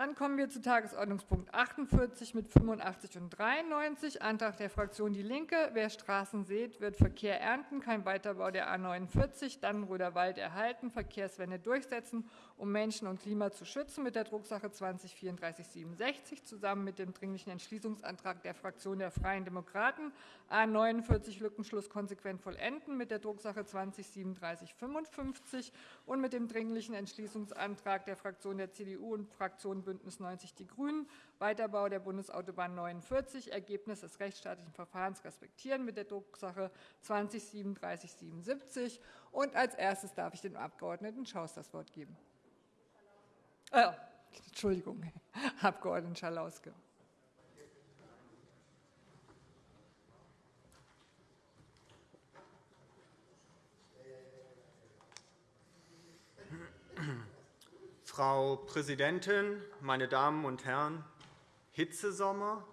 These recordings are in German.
Dann kommen wir zu Tagesordnungspunkt 48 mit 85 und 93, Antrag der Fraktion DIE LINKE. Wer Straßen sät, wird Verkehr ernten. Kein Weiterbau der A 49, Dannenröder Wald erhalten, Verkehrswende durchsetzen, um Menschen und Klima zu schützen, mit der Drucksache 20 3467 zusammen mit dem Dringlichen Entschließungsantrag der Fraktion der Freien Demokraten A 49 Lückenschluss konsequent vollenden, mit der Drucksache 20 3755 und mit dem Dringlichen Entschließungsantrag der Fraktion der CDU und Fraktion BÜNDNIS 90 die GRÜNEN, Weiterbau der Bundesautobahn 49, Ergebnis des rechtsstaatlichen Verfahrens respektieren, mit der Drucksache 20 3777. Und als erstes darf ich dem Abg. Schaus das Wort geben. Äh, Entschuldigung, Abg. Schalauske. Frau Präsidentin, meine Damen und Herren! Hitzesommer,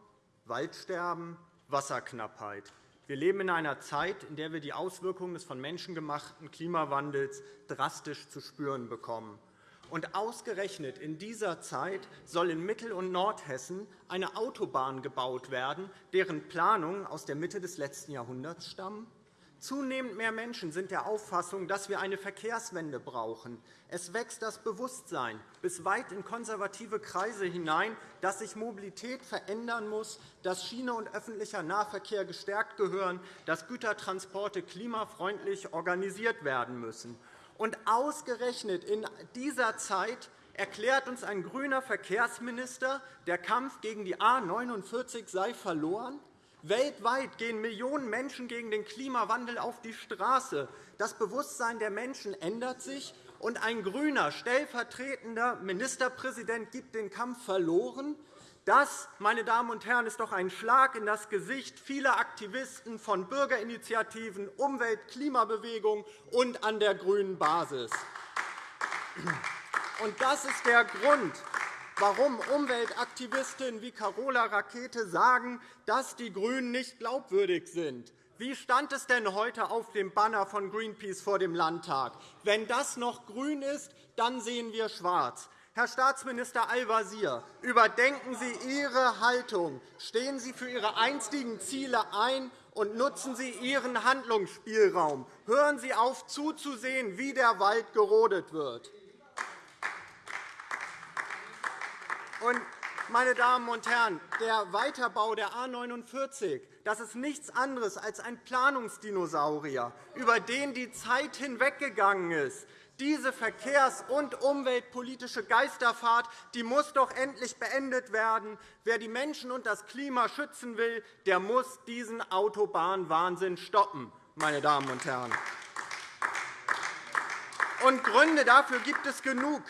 Waldsterben, Wasserknappheit. Wir leben in einer Zeit, in der wir die Auswirkungen des von Menschen gemachten Klimawandels drastisch zu spüren bekommen. Und ausgerechnet in dieser Zeit soll in Mittel- und Nordhessen eine Autobahn gebaut werden, deren Planungen aus der Mitte des letzten Jahrhunderts stammen? Zunehmend mehr Menschen sind der Auffassung, dass wir eine Verkehrswende brauchen. Es wächst das Bewusstsein bis weit in konservative Kreise hinein, dass sich Mobilität verändern muss, dass Schiene und öffentlicher Nahverkehr gestärkt gehören, dass Gütertransporte klimafreundlich organisiert werden müssen. Und ausgerechnet in dieser Zeit erklärt uns ein grüner Verkehrsminister, der Kampf gegen die A 49 sei verloren. Weltweit gehen Millionen Menschen gegen den Klimawandel auf die Straße. Das Bewusstsein der Menschen ändert sich, und ein grüner stellvertretender Ministerpräsident gibt den Kampf verloren. Das, meine Damen und Herren, ist doch ein Schlag in das Gesicht vieler Aktivisten von Bürgerinitiativen, Umwelt-, Klimabewegung und an der grünen Basis. Und das ist der Grund, warum Umweltaktivistinnen wie Carola Rakete sagen, dass die GRÜNEN nicht glaubwürdig sind. Wie stand es denn heute auf dem Banner von Greenpeace vor dem Landtag? Wenn das noch grün ist, dann sehen wir schwarz. Herr Staatsminister Al-Wazir, überdenken Sie Ihre Haltung. Stehen Sie für Ihre einstigen Ziele ein und nutzen Sie Ihren Handlungsspielraum. Hören Sie auf, zuzusehen, wie der Wald gerodet wird. Meine Damen und Herren, der Weiterbau der A 49 das ist nichts anderes als ein Planungsdinosaurier, über den die Zeit hinweggegangen ist. Diese verkehrs- und umweltpolitische Geisterfahrt die muss doch endlich beendet werden. Wer die Menschen und das Klima schützen will, der muss diesen Autobahnwahnsinn stoppen. Meine Damen und Herren. Und Gründe dafür gibt es genug.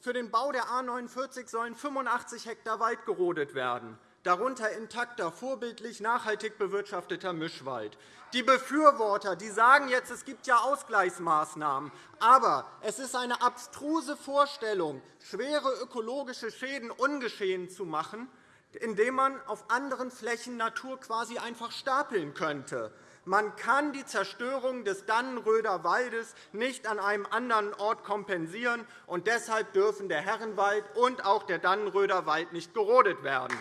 Für den Bau der A 49 sollen 85 Hektar Wald gerodet werden, darunter intakter, vorbildlich nachhaltig bewirtschafteter Mischwald. Die Befürworter die sagen jetzt, es gibt ja Ausgleichsmaßnahmen. Aber es ist eine abstruse Vorstellung, schwere ökologische Schäden ungeschehen zu machen, indem man auf anderen Flächen Natur quasi einfach stapeln könnte. Man kann die Zerstörung des Dannenröder Waldes nicht an einem anderen Ort kompensieren, und deshalb dürfen der Herrenwald und auch der Dannenröder Wald nicht gerodet werden.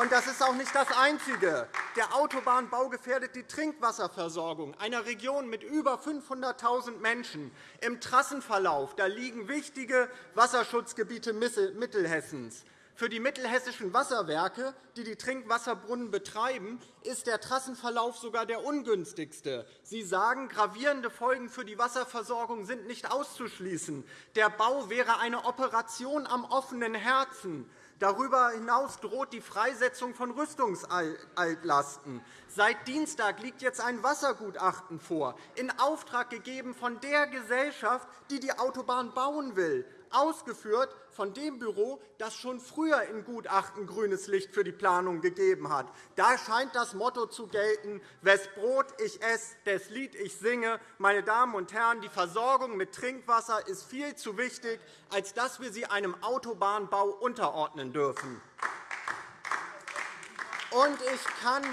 Und das ist auch nicht das Einzige. Der Autobahnbau gefährdet die Trinkwasserversorgung einer Region mit über 500.000 Menschen. Im Trassenverlauf da liegen wichtige Wasserschutzgebiete Mittelhessens. Für die mittelhessischen Wasserwerke, die die Trinkwasserbrunnen betreiben, ist der Trassenverlauf sogar der ungünstigste. Sie sagen, gravierende Folgen für die Wasserversorgung sind nicht auszuschließen. Der Bau wäre eine Operation am offenen Herzen. Darüber hinaus droht die Freisetzung von Rüstungsaltlasten. Seit Dienstag liegt jetzt ein Wassergutachten vor, in Auftrag gegeben von der Gesellschaft, die die Autobahn bauen will ausgeführt von dem Büro, das schon früher in Gutachten grünes Licht für die Planung gegeben hat. Da scheint das Motto zu gelten, wes Brot ich esse, des Lied ich singe. Meine Damen und Herren, die Versorgung mit Trinkwasser ist viel zu wichtig, als dass wir sie einem Autobahnbau unterordnen dürfen. Und ich kann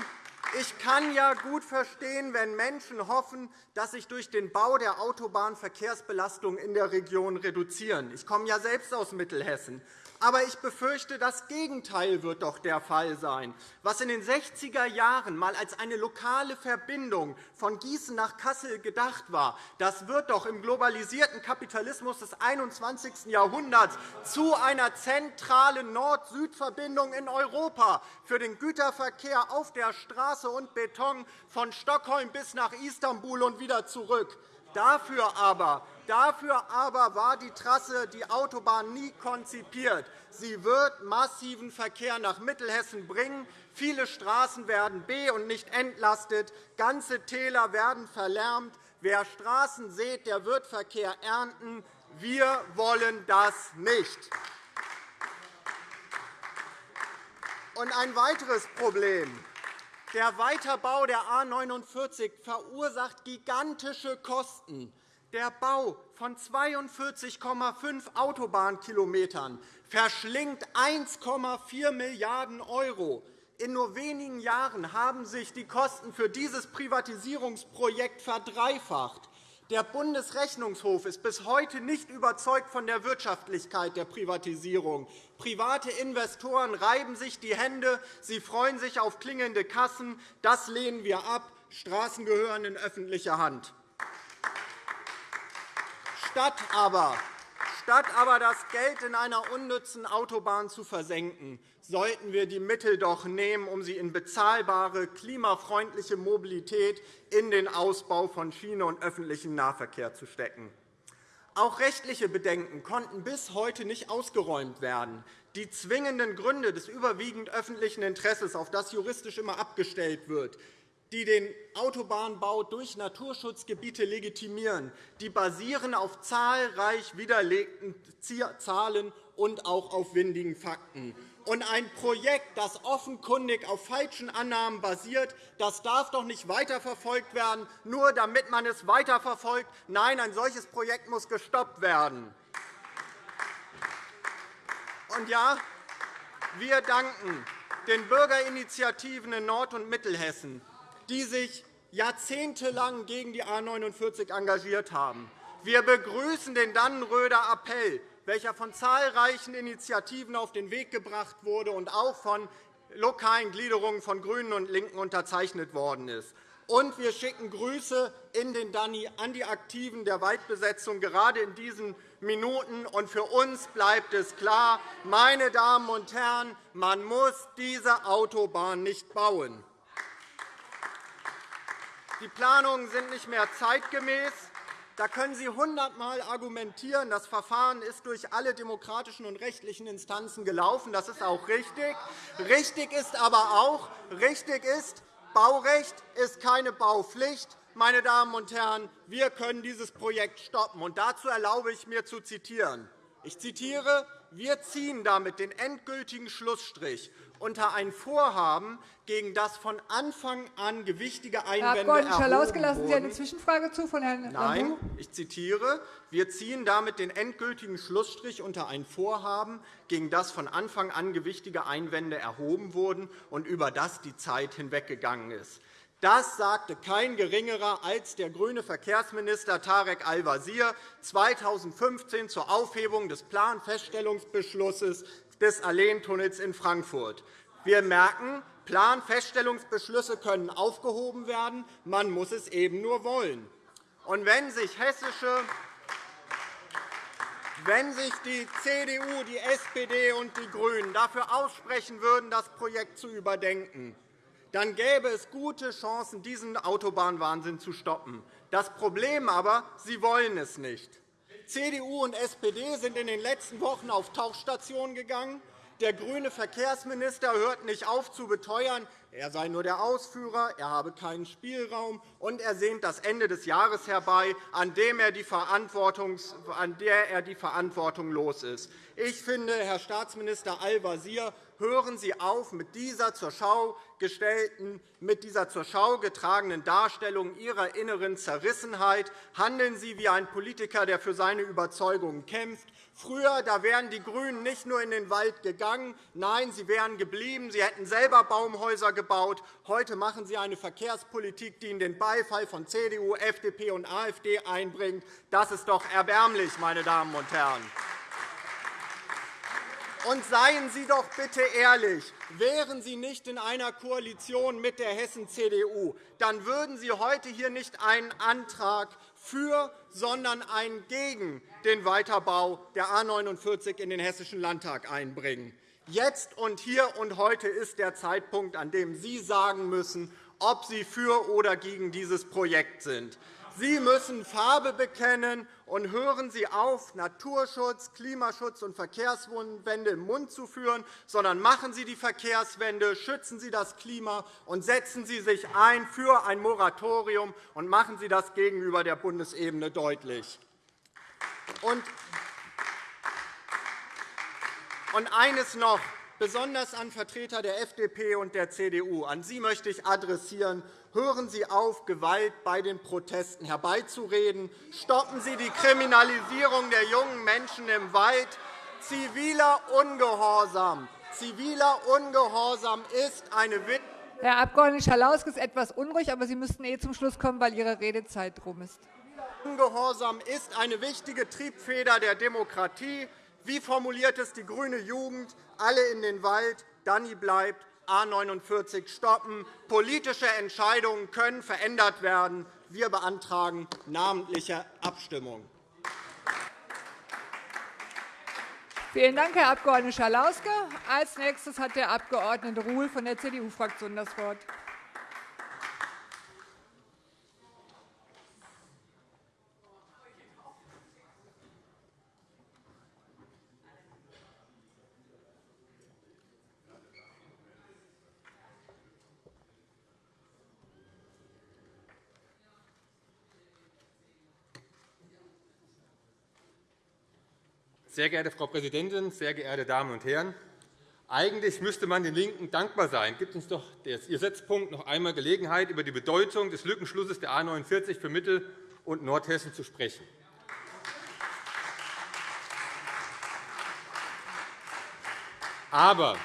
Ich kann ja gut verstehen, wenn Menschen hoffen, dass sich durch den Bau der Autobahn Verkehrsbelastungen in der Region reduzieren. Ich komme ja selbst aus Mittelhessen. Aber ich befürchte, das Gegenteil wird doch der Fall sein. Was in den 60er Jahren einmal als eine lokale Verbindung von Gießen nach Kassel gedacht war, das wird doch im globalisierten Kapitalismus des 21. Jahrhunderts zu einer zentralen Nord-Süd-Verbindung in Europa für den Güterverkehr auf der Straße und Beton von Stockholm bis nach Istanbul und wieder zurück. Dafür aber Dafür aber war die Trasse, die Autobahn, nie konzipiert. Sie wird massiven Verkehr nach Mittelhessen bringen. Viele Straßen werden be- und nicht entlastet. Ganze Täler werden verlärmt. Wer Straßen sät, der wird Verkehr ernten. Wir wollen das nicht. Und ein weiteres Problem. Der Weiterbau der A 49 verursacht gigantische Kosten. Der Bau von 42,5 Autobahnkilometern verschlingt 1,4 Milliarden €. In nur wenigen Jahren haben sich die Kosten für dieses Privatisierungsprojekt verdreifacht. Der Bundesrechnungshof ist bis heute nicht überzeugt von der Wirtschaftlichkeit der Privatisierung. Private Investoren reiben sich die Hände. Sie freuen sich auf klingende Kassen. Das lehnen wir ab. Straßen gehören in öffentliche Hand. Statt aber, statt aber das Geld in einer unnützen Autobahn zu versenken, sollten wir die Mittel doch nehmen, um sie in bezahlbare, klimafreundliche Mobilität in den Ausbau von Schiene und öffentlichem Nahverkehr zu stecken. Auch rechtliche Bedenken konnten bis heute nicht ausgeräumt werden. Die zwingenden Gründe des überwiegend öffentlichen Interesses, auf das juristisch immer abgestellt wird, die den Autobahnbau durch Naturschutzgebiete legitimieren, die basieren auf zahlreich widerlegten Zahlen und auch auf windigen Fakten. Und ein Projekt, das offenkundig auf falschen Annahmen basiert, das darf doch nicht weiterverfolgt werden, nur damit man es weiterverfolgt. Nein, ein solches Projekt muss gestoppt werden. Und ja, wir danken den Bürgerinitiativen in Nord- und Mittelhessen, die sich jahrzehntelang gegen die A 49 engagiert haben. Wir begrüßen den Dannenröder Appell, welcher von zahlreichen Initiativen auf den Weg gebracht wurde und auch von lokalen Gliederungen von GRÜNEN und LINKEN unterzeichnet worden ist. Und wir schicken Grüße in den Danny an die Aktiven der Waldbesetzung, gerade in diesen Minuten. Und für uns bleibt es klar, meine Damen und Herren, man muss diese Autobahn nicht bauen. Die Planungen sind nicht mehr zeitgemäß. Da können Sie hundertmal argumentieren, das Verfahren ist durch alle demokratischen und rechtlichen Instanzen gelaufen. Das ist auch richtig. Richtig ist aber auch, richtig ist, Baurecht ist keine Baupflicht. Meine Damen und Herren, wir können dieses Projekt stoppen. Und dazu erlaube ich mir zu zitieren. Ich zitiere, wir ziehen damit den endgültigen Schlussstrich unter ein Vorhaben, gegen das von Anfang an gewichtige Einwände Herr Abg. Schalauske, lassen Sie eine Zwischenfrage zu von Herrn Nein, ich zitiere. Wir ziehen damit den endgültigen Schlussstrich unter ein Vorhaben, gegen das von Anfang an gewichtige Einwände erhoben wurden und über das die Zeit hinweggegangen ist. Das sagte kein Geringerer als der grüne Verkehrsminister Tarek Al-Wazir 2015 zur Aufhebung des Planfeststellungsbeschlusses des Alleentunnels in Frankfurt. Wir merken, Planfeststellungsbeschlüsse können aufgehoben werden. Man muss es eben nur wollen. Und wenn sich hessische wenn sich die CDU, die SPD und die GRÜNEN dafür aussprechen würden, das Projekt zu überdenken, dann gäbe es gute Chancen, diesen Autobahnwahnsinn zu stoppen. Das Problem aber, sie wollen es nicht. CDU und SPD sind in den letzten Wochen auf Tauchstationen gegangen. Der grüne Verkehrsminister hört nicht auf zu beteuern, er sei nur der Ausführer, er habe keinen Spielraum, und er sehnt das Ende des Jahres herbei, an dem er die Verantwortung, an der er die Verantwortung los ist. Ich finde, Herr Staatsminister Al-Wazir, hören Sie auf mit dieser zur Schau gestellten, mit dieser zur Schau getragenen Darstellung Ihrer inneren Zerrissenheit. Handeln Sie wie ein Politiker, der für seine Überzeugungen kämpft. Früher da wären die GRÜNEN nicht nur in den Wald gegangen, nein, sie wären geblieben, sie hätten selber Baumhäuser gebaut. Heute machen sie eine Verkehrspolitik, die ihnen den Beifall von CDU, FDP und AfD einbringt. Das ist doch erbärmlich, meine Damen und Herren. Und seien Sie doch bitte ehrlich. Wären Sie nicht in einer Koalition mit der Hessen-CDU, dann würden Sie heute hier nicht einen Antrag für, sondern einen gegen den Weiterbau der A 49 in den Hessischen Landtag einbringen. Jetzt und hier und heute ist der Zeitpunkt, an dem Sie sagen müssen, ob Sie für oder gegen dieses Projekt sind. Sie müssen Farbe bekennen, und hören Sie auf, Naturschutz, Klimaschutz und Verkehrswende im Mund zu führen, sondern machen Sie die Verkehrswende, schützen Sie das Klima und setzen Sie sich ein für ein Moratorium und machen Sie das gegenüber der Bundesebene deutlich. Und eines noch besonders an Vertreter der FDP und der CDU. An Sie möchte ich adressieren. Hören Sie auf, Gewalt bei den Protesten herbeizureden. Stoppen Sie die Kriminalisierung der jungen Menschen im Wald. Ziviler Ungehorsam, ziviler Ungehorsam ist eine Herr Abg. Schalauske ist etwas unruhig, aber Sie müssten eh zum Schluss kommen, weil Ihre Redezeit rum ist. Ungehorsam ist eine wichtige Triebfeder der Demokratie. Wie formuliert es die grüne Jugend? Alle in den Wald, Danny bleibt, A 49 stoppen. Politische Entscheidungen können verändert werden. Wir beantragen namentliche Abstimmung. Vielen Dank, Herr Abg. Schalauske. Als nächstes hat der Abg. Ruhl von der CDU-Fraktion das Wort. Sehr geehrte Frau Präsidentin, sehr geehrte Damen und Herren! Eigentlich müsste man den LINKEN dankbar sein. Gibt uns doch Ihr Setzpunkt noch einmal Gelegenheit, über die Bedeutung des Lückenschlusses der A 49 für Mittel- und Nordhessen zu sprechen. Aber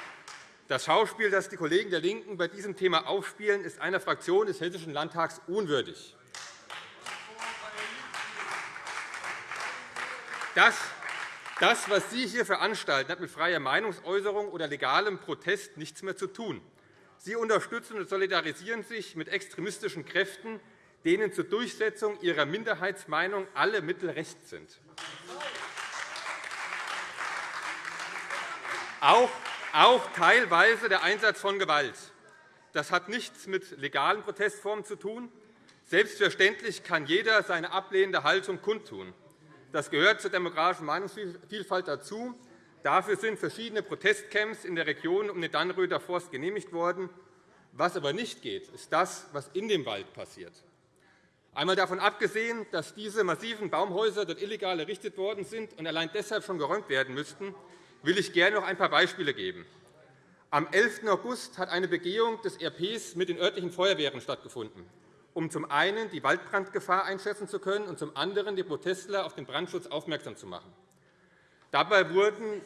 das Schauspiel, das die Kollegen der LINKEN bei diesem Thema aufspielen, ist einer Fraktion des Hessischen Landtags unwürdig. Das das, was Sie hier veranstalten, hat mit freier Meinungsäußerung oder legalem Protest nichts mehr zu tun. Sie unterstützen und solidarisieren sich mit extremistischen Kräften, denen zur Durchsetzung ihrer Minderheitsmeinung alle Mittel recht sind. Auch, auch teilweise der Einsatz von Gewalt. Das hat nichts mit legalen Protestformen zu tun. Selbstverständlich kann jeder seine ablehnende Haltung kundtun. Das gehört zur demokratischen Meinungsvielfalt dazu. Dafür sind verschiedene Protestcamps in der Region um den Dannröder Forst genehmigt worden. Was aber nicht geht, ist das, was in dem Wald passiert. Einmal davon abgesehen, dass diese massiven Baumhäuser dort illegal errichtet worden sind und allein deshalb schon geräumt werden müssten, will ich gerne noch ein paar Beispiele geben. Am 11. August hat eine Begehung des RPs mit den örtlichen Feuerwehren stattgefunden um zum einen die Waldbrandgefahr einschätzen zu können und zum anderen die Protestler auf den Brandschutz aufmerksam zu machen. Dabei wurden,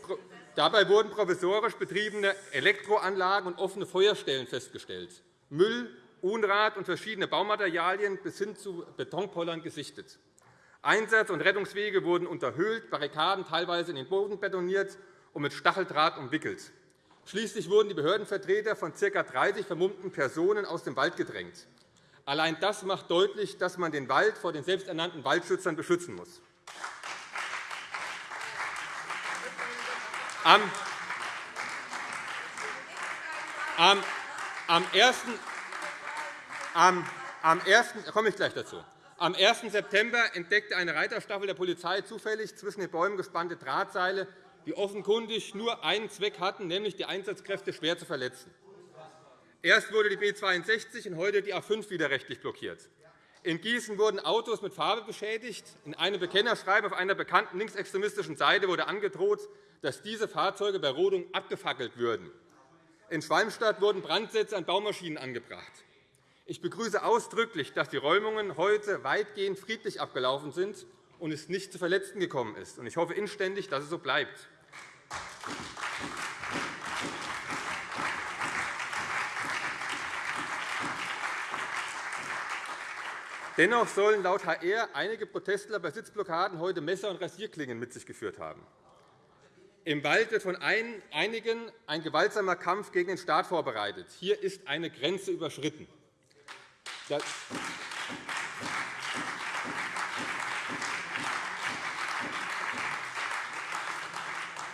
provisorisch betriebene Elektroanlagen und offene Feuerstellen festgestellt, Müll, Unrat und verschiedene Baumaterialien bis hin zu Betonpollern gesichtet. Einsatz- und Rettungswege wurden unterhöhlt, Barrikaden teilweise in den Boden betoniert und mit Stacheldraht umwickelt. Schließlich wurden die Behördenvertreter von ca. 30 vermummten Personen aus dem Wald gedrängt. Allein das macht deutlich, dass man den Wald vor den selbsternannten Waldschützern beschützen muss. Am, am, am, 1. Am, am 1. komme ich gleich dazu. Am 1. September entdeckte eine Reiterstaffel der Polizei zufällig zwischen den Bäumen gespannte Drahtseile, die offenkundig nur einen Zweck hatten, nämlich die Einsatzkräfte schwer zu verletzen. Erst wurde die B 62 und heute die A 5 wieder rechtlich blockiert. In Gießen wurden Autos mit Farbe beschädigt. In einem Bekennerschreiben auf einer bekannten linksextremistischen Seite wurde angedroht, dass diese Fahrzeuge bei Rodung abgefackelt würden. In Schwalmstadt wurden Brandsätze an Baumaschinen angebracht. Ich begrüße ausdrücklich, dass die Räumungen heute weitgehend friedlich abgelaufen sind und es nicht zu Verletzten gekommen ist. Ich hoffe inständig, dass es so bleibt. Dennoch sollen laut HR einige Protestler bei Sitzblockaden heute Messer und Rasierklingen mit sich geführt haben. Im Wald wird von einigen ein gewaltsamer Kampf gegen den Staat vorbereitet. Hier ist eine Grenze überschritten.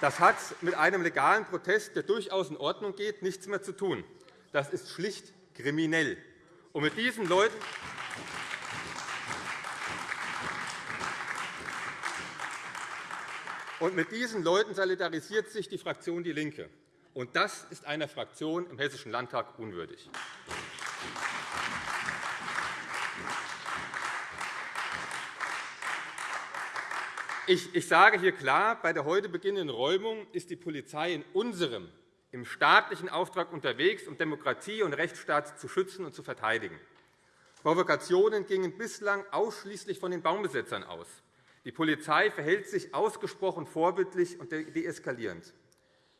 Das hat mit einem legalen Protest, der durchaus in Ordnung geht, nichts mehr zu tun. Das ist schlicht kriminell. Und mit diesen Leuten Mit diesen Leuten solidarisiert sich die Fraktion DIE LINKE. Und das ist einer Fraktion im Hessischen Landtag unwürdig. Ich sage hier klar, bei der heute beginnenden Räumung ist die Polizei in unserem, im staatlichen Auftrag unterwegs, um Demokratie und Rechtsstaat zu schützen und zu verteidigen. Provokationen gingen bislang ausschließlich von den Baumbesetzern aus. Die Polizei verhält sich ausgesprochen vorbildlich und deeskalierend.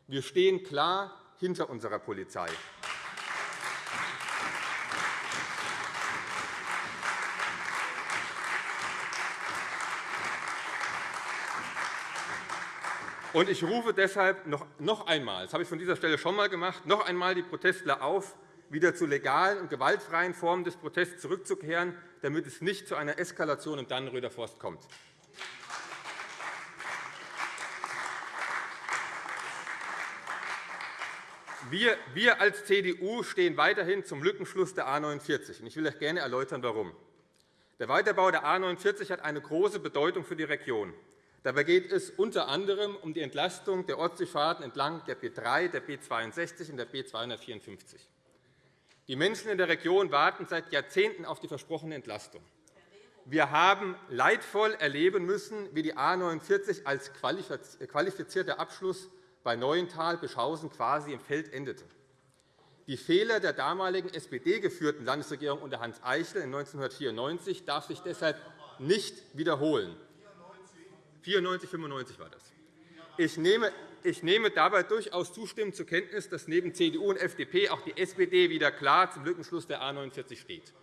Wir stehen klar hinter unserer Polizei. Und ich rufe deshalb noch einmal, das habe ich von dieser Stelle schon einmal gemacht, noch einmal die Protestler auf, wieder zu legalen und gewaltfreien Formen des Protests zurückzukehren, damit es nicht zu einer Eskalation im Dannenröder Forst kommt. Wir, als CDU stehen weiterhin zum Lückenschluss der A 49. Ich will euch gerne erläutern, warum. Der Weiterbau der A 49 hat eine große Bedeutung für die Region. Dabei geht es unter anderem um die Entlastung der Ostseefahrten entlang der B 3, der B 62 und der B 254. Die Menschen in der Region warten seit Jahrzehnten auf die versprochene Entlastung. Wir haben leidvoll erleben müssen, wie die A 49 als qualifizierter Abschluss bei Neuental-Beschausen quasi im Feld endete. Die Fehler der damaligen SPD-geführten Landesregierung unter Hans Eichel in 1994 darf sich deshalb nicht wiederholen. 94, 95 war das. Ich nehme, ich nehme dabei durchaus zustimmend zur Kenntnis, dass neben CDU und FDP auch die SPD wieder klar zum Lückenschluss der A 49 steht.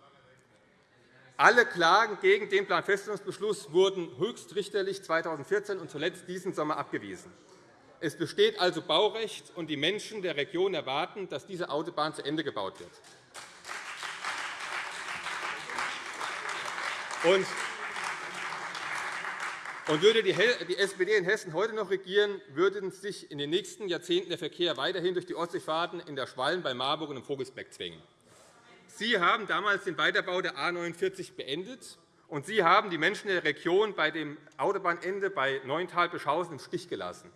Alle Klagen gegen den Planfeststellungsbeschluss wurden höchstrichterlich 2014 und zuletzt diesen Sommer abgewiesen. Es besteht also Baurecht, und die Menschen der Region erwarten, dass diese Autobahn zu Ende gebaut wird. Und würde die SPD in Hessen heute noch regieren, würde sich in den nächsten Jahrzehnten der Verkehr weiterhin durch die Ostseefahrten in der Schwalm bei Marburg und im Vogelsberg zwängen. Sie haben damals den Weiterbau der A 49 beendet, und Sie haben die Menschen der Region bei dem Autobahnende bei Neuntal-Beschausen im Stich gelassen.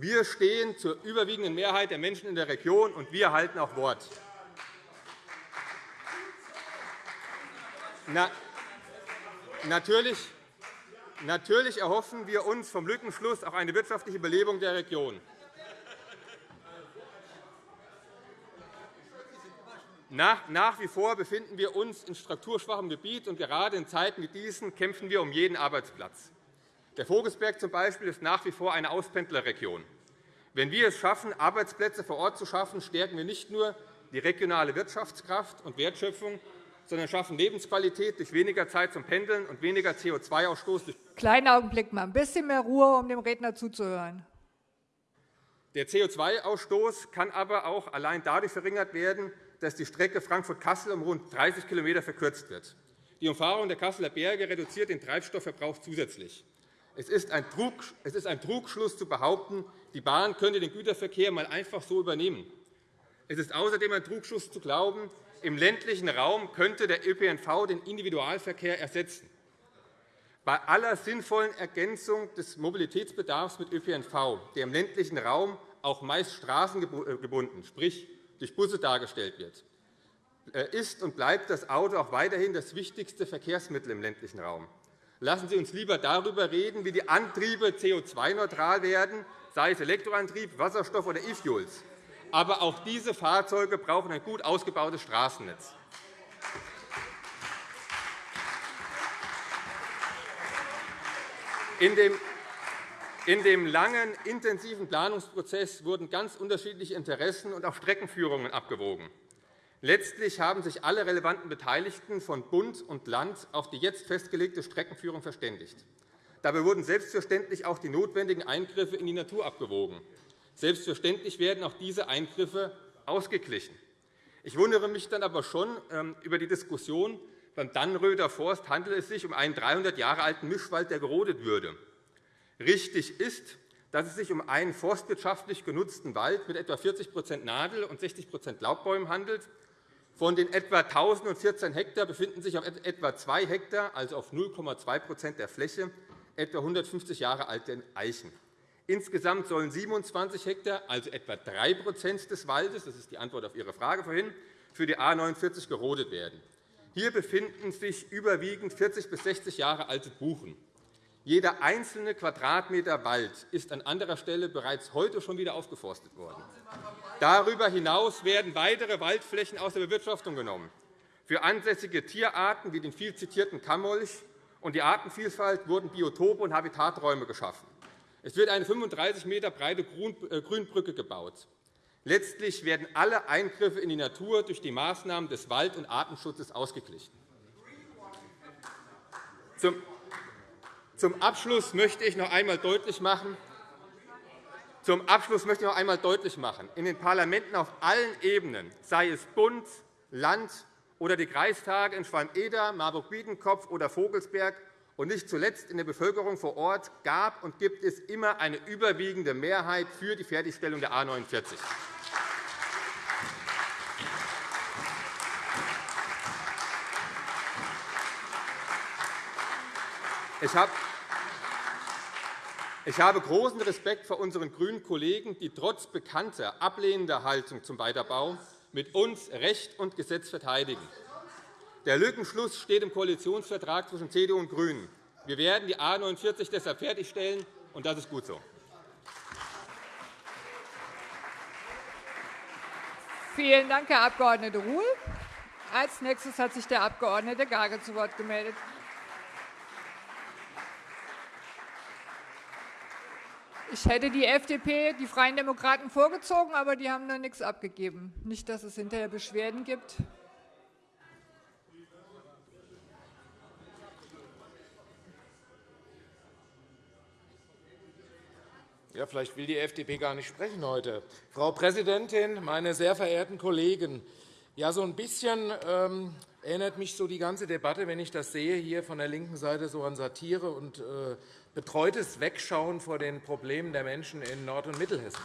Wir stehen zur überwiegenden Mehrheit der Menschen in der Region, und wir halten auch Wort. Na, natürlich, natürlich erhoffen wir uns vom Lückenschluss auch eine wirtschaftliche Belebung der Region. Nach, nach wie vor befinden wir uns in strukturschwachem Gebiet, und gerade in Zeiten wie diesen kämpfen wir um jeden Arbeitsplatz. Der Vogelsberg zum Beispiel ist nach wie vor eine Auspendlerregion. Wenn wir es schaffen, Arbeitsplätze vor Ort zu schaffen, stärken wir nicht nur die regionale Wirtschaftskraft und Wertschöpfung, sondern schaffen Lebensqualität durch weniger Zeit zum Pendeln und weniger CO2-Ausstoß. Kleinen Augenblick mal, ein bisschen mehr Ruhe, um dem Redner zuzuhören. Der CO2-Ausstoß kann aber auch allein dadurch verringert werden, dass die Strecke Frankfurt-Kassel um rund 30 km verkürzt wird. Die Umfahrung der Kasseler Berge reduziert den Treibstoffverbrauch zusätzlich. Es ist ein Trugschluss zu behaupten, die Bahn könnte den Güterverkehr einmal einfach so übernehmen. Es ist außerdem ein Trugschluss zu glauben, im ländlichen Raum könnte der ÖPNV den Individualverkehr ersetzen. Bei aller sinnvollen Ergänzung des Mobilitätsbedarfs mit ÖPNV, der im ländlichen Raum auch meist straßengebunden, sprich durch Busse dargestellt wird, äh, ist und bleibt das Auto auch weiterhin das wichtigste Verkehrsmittel im ländlichen Raum. Lassen Sie uns lieber darüber reden, wie die Antriebe CO2-neutral werden, sei es Elektroantrieb, Wasserstoff oder E-Fuels. Aber auch diese Fahrzeuge brauchen ein gut ausgebautes Straßennetz. In dem langen, intensiven Planungsprozess wurden ganz unterschiedliche Interessen und auch Streckenführungen abgewogen. Letztlich haben sich alle relevanten Beteiligten von Bund und Land auf die jetzt festgelegte Streckenführung verständigt. Dabei wurden selbstverständlich auch die notwendigen Eingriffe in die Natur abgewogen. Selbstverständlich werden auch diese Eingriffe ausgeglichen. Ich wundere mich dann aber schon ähm, über die Diskussion, beim Dannröder Forst handelt es sich um einen 300 Jahre alten Mischwald, der gerodet würde. Richtig ist, dass es sich um einen forstwirtschaftlich genutzten Wald mit etwa 40% Nadel- und 60% Laubbäumen handelt, von den etwa 1.014 Hektar befinden sich auf etwa 2 Hektar, also auf 0,2% der Fläche, etwa 150 Jahre alte Eichen. Insgesamt sollen 27 Hektar, also etwa 3% des Waldes, das ist die Antwort auf Ihre Frage vorhin, für die A 49 gerodet werden. Hier befinden sich überwiegend 40 bis 60 Jahre alte Buchen. Jeder einzelne Quadratmeter Wald ist an anderer Stelle bereits heute schon wieder aufgeforstet worden. Darüber hinaus werden weitere Waldflächen aus der Bewirtschaftung genommen. Für ansässige Tierarten wie den viel zitierten Kammolch und die Artenvielfalt wurden Biotope und Habitaträume geschaffen. Es wird eine 35 m breite äh, Grünbrücke gebaut. Letztlich werden alle Eingriffe in die Natur durch die Maßnahmen des Wald- und Artenschutzes ausgeglichen. Zum Abschluss möchte ich noch einmal deutlich machen, zum Abschluss möchte ich noch einmal deutlich machen, in den Parlamenten auf allen Ebenen, sei es Bund, Land oder die Kreistage in Schwalm-Eder, Marburg-Biedenkopf oder Vogelsberg und nicht zuletzt in der Bevölkerung vor Ort gab und gibt es immer eine überwiegende Mehrheit für die Fertigstellung der A 49. Ich habe ich habe großen Respekt vor unseren grünen Kollegen, die trotz bekannter ablehnender Haltung zum Weiterbau mit uns Recht und Gesetz verteidigen. Der Lückenschluss steht im Koalitionsvertrag zwischen CDU und GRÜNEN. Wir werden die A 49 deshalb fertigstellen, und das ist gut so. Vielen Dank, Herr Abg. Ruhl. Als nächstes hat sich der Abg. Gage zu Wort gemeldet. Ich hätte die FDP, die Freien Demokraten, vorgezogen, aber die haben da nichts abgegeben. Nicht, dass es hinterher Beschwerden gibt. Ja, vielleicht will die FDP gar nicht sprechen heute. Frau Präsidentin, meine sehr verehrten Kollegen! Ja, so ein bisschen ähm, erinnert mich so die ganze Debatte, wenn ich das sehe, hier von der linken Seite so an Satire und äh, betreutes Wegschauen vor den Problemen der Menschen in Nord- und Mittelhessen.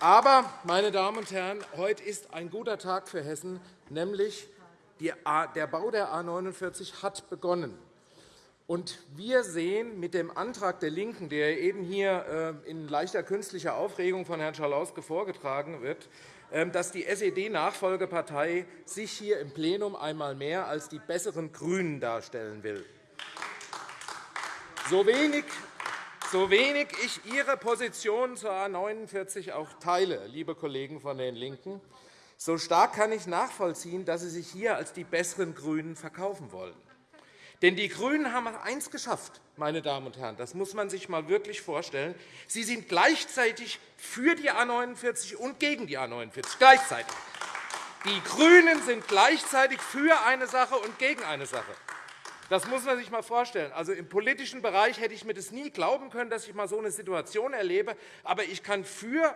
Aber, meine Damen und Herren, heute ist ein guter Tag für Hessen, nämlich der Bau der A 49 hat begonnen. Wir sehen mit dem Antrag der LINKEN, der eben hier äh, in leichter künstlicher Aufregung von Herrn Schalauske vorgetragen wird, ähm, dass die SED-Nachfolgepartei sich hier im Plenum einmal mehr als die besseren GRÜNEN darstellen will. So wenig, so wenig ich Ihre Position zur A 49 auch teile, liebe Kollegen von den LINKEN, so stark kann ich nachvollziehen, dass Sie sich hier als die besseren GRÜNEN verkaufen wollen. Denn die GRÜNEN haben eines geschafft, meine Damen und Herren. Das muss man sich einmal wirklich vorstellen. Sie sind gleichzeitig für die A 49 und gegen die A 49. Gleichzeitig. Die GRÜNEN sind gleichzeitig für eine Sache und gegen eine Sache. Das muss man sich einmal vorstellen. Also, Im politischen Bereich hätte ich mir das nie glauben können, dass ich einmal so eine Situation erlebe. Aber ich kann für